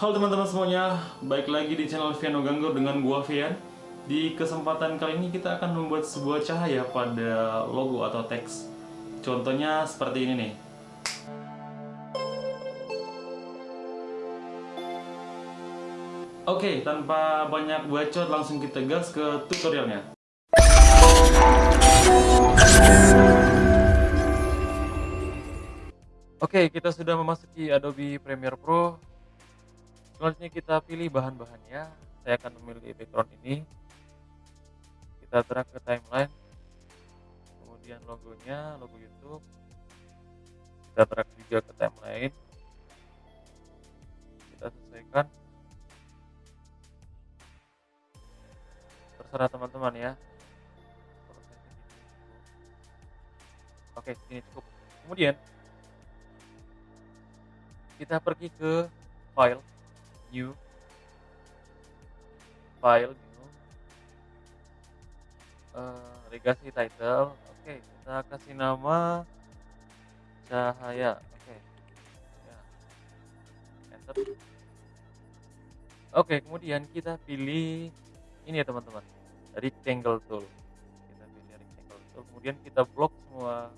Halo teman-teman semuanya, baik lagi di channel Viano Ganggur dengan gua Vian. Di kesempatan kali ini kita akan membuat sebuah cahaya pada logo atau teks. Contohnya seperti ini nih. Oke, tanpa banyak bacot langsung kita gas ke tutorialnya. Oke, kita sudah memasuki Adobe Premiere Pro. Selanjutnya kita pilih bahan-bahannya. Saya akan memilih background ini. Kita drag ke timeline. Kemudian logonya, logo YouTube. Kita drag juga ke timeline. Kita sesuaikan. Terserah teman-teman ya. Oke, ini cukup. Kemudian kita pergi ke file new file new uh, legacy title. Oke okay, kita kasih nama cahaya. Oke. Okay. ya. enter. Oke okay, kemudian kita pilih ini ya teman-teman. Rectangle tool. Kita pilih rectangle tool. Kemudian kita blok semua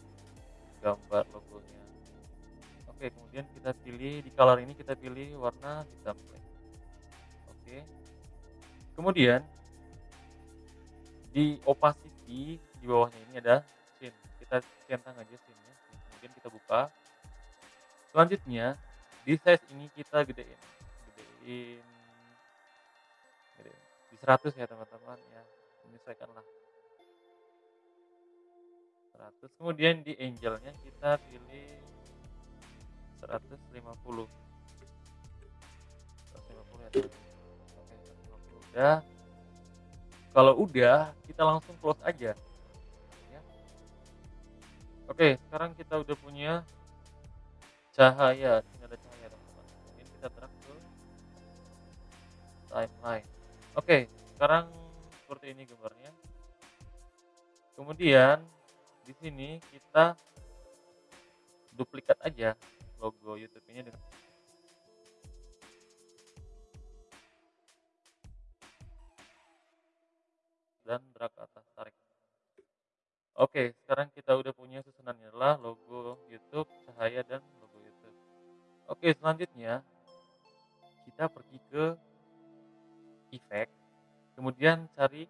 gambar logonya. Oke, kemudian kita pilih di color ini kita pilih warna hitam. Oke. Kemudian di opacity di bawahnya ini ada scene. Kita centang aja scene-nya. Kemudian kita buka. Selanjutnya di size ini kita gedein. Gedein gedein di 100 ya teman-teman ya. Menyesuaikanlah. 100. Kemudian di angle-nya kita pilih 150 150 ya oke 150 udah kalau udah kita langsung close aja. Ya. oke sekarang kita udah punya cahaya. Ini ada cahaya teman-teman. Kita drag ke timeline. Oke sekarang seperti ini gambarnya. Kemudian di sini kita duplikat aja logo YouTube ini dengan dan drag atas tarik. Oke, sekarang kita udah punya susunannya adalah logo YouTube, cahaya dan logo YouTube. Oke, selanjutnya kita pergi ke effect, kemudian cari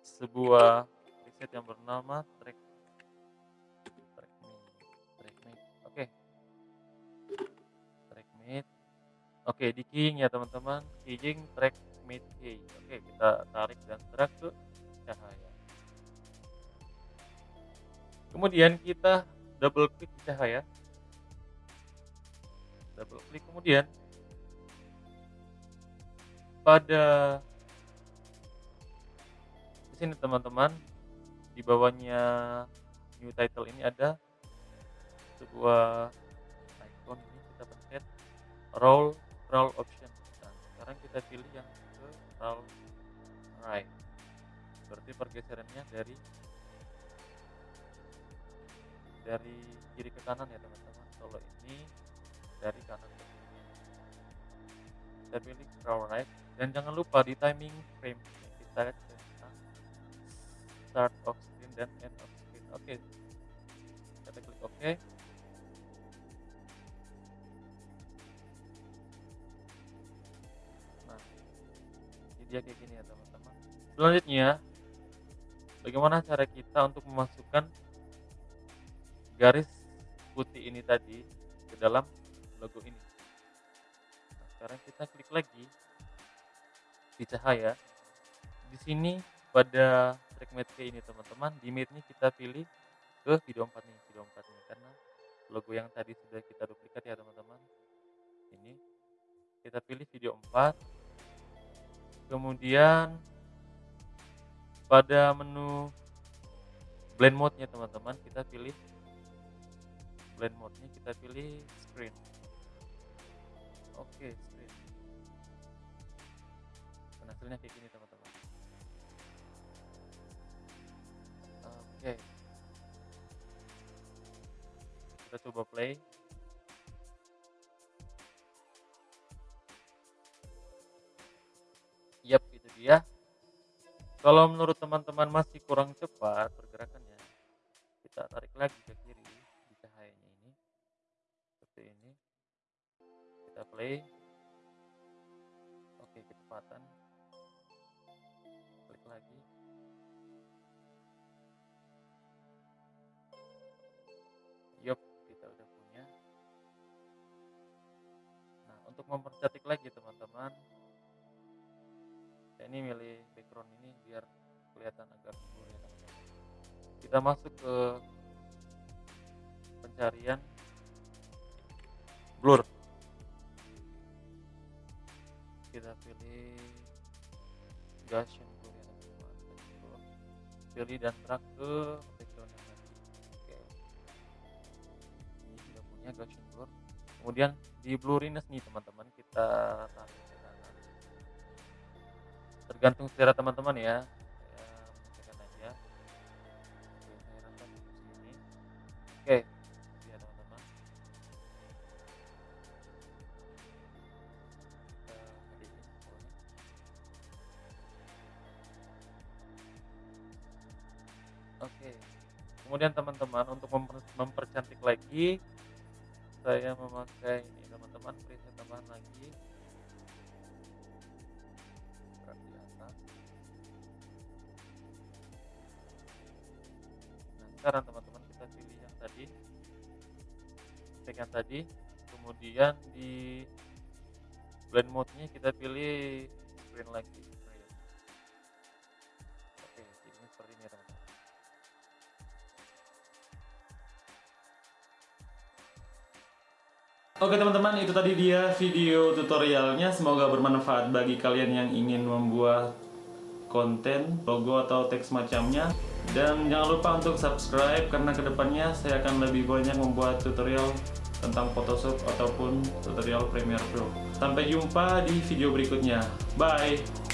sebuah preset yang bernama track Oke, di keying ya teman-teman, keying track mid key. Oke, kita tarik dan drag ke cahaya. Kemudian kita double klik cahaya. Double klik kemudian pada di sini teman-teman di bawahnya new title ini ada sebuah icon ini kita pencet roll roll option dan sekarang kita pilih yang roll right berarti pergeserannya dari dari kiri ke kanan ya teman-teman. Kalau ini dari kanan ke kiri kita pilih roll right. Dan jangan lupa di timing frame. Kita centang start of screen dan end of screen. Oke. Okay. kita klik oke. okay. Dia kayak gini ya teman-teman. Selanjutnya bagaimana cara kita untuk memasukkan garis putih ini tadi ke dalam logo ini? Nah, sekarang kita klik lagi di cahaya. Di sini pada track matte ini teman-teman di matte kita pilih ke video 4 nih video 4 nih. Karena logo yang tadi sudah kita duplikat ya teman-teman. Ini kita pilih video 4 kemudian pada menu blend mode nya teman-teman kita pilih blend mode nya kita pilih screen. Oke screen. Dan hasilnya kayak gini teman-teman. Oke. Kita coba play ya. Kalau menurut teman-teman masih kurang cepat pergerakannya, kita tarik lagi ke kiri di cahayanya ini. Seperti ini. Kita play. Oke, kecepatan. Klik lagi. Yup, kita udah punya. Nah, untuk mempercantik lagi saya ini milih background ini biar kelihatan agak blur ya. Kita masuk ke pencarian blur. Kita pilih Gaussian blur ya. Pilih dan drag ke background yang tadi. Oke. Ini sudah punya Gaussian blur. Kemudian di blurriness nih teman-teman kita tarik. Tergantung selera teman-teman ya. Aja. Ya. Oke. Kemudian teman-teman untuk memper mempercantik lagi saya memakai ini teman-teman preset tambahan lagi. Sekarang teman-teman kita pilih yang tadi. Yang tadi, kemudian di blend mode-nya kita pilih screen lagi. Oke, jadinya seperti ini teman-teman. Oke teman-teman, itu tadi dia video tutorialnya. Semoga bermanfaat bagi kalian yang ingin membuat konten, logo atau teks macamnya. Dan jangan lupa untuk subscribe karena ke depannya saya akan lebih banyak membuat tutorial tentang Photoshop ataupun tutorial Premiere Pro. Sampai jumpa di video berikutnya. Bye!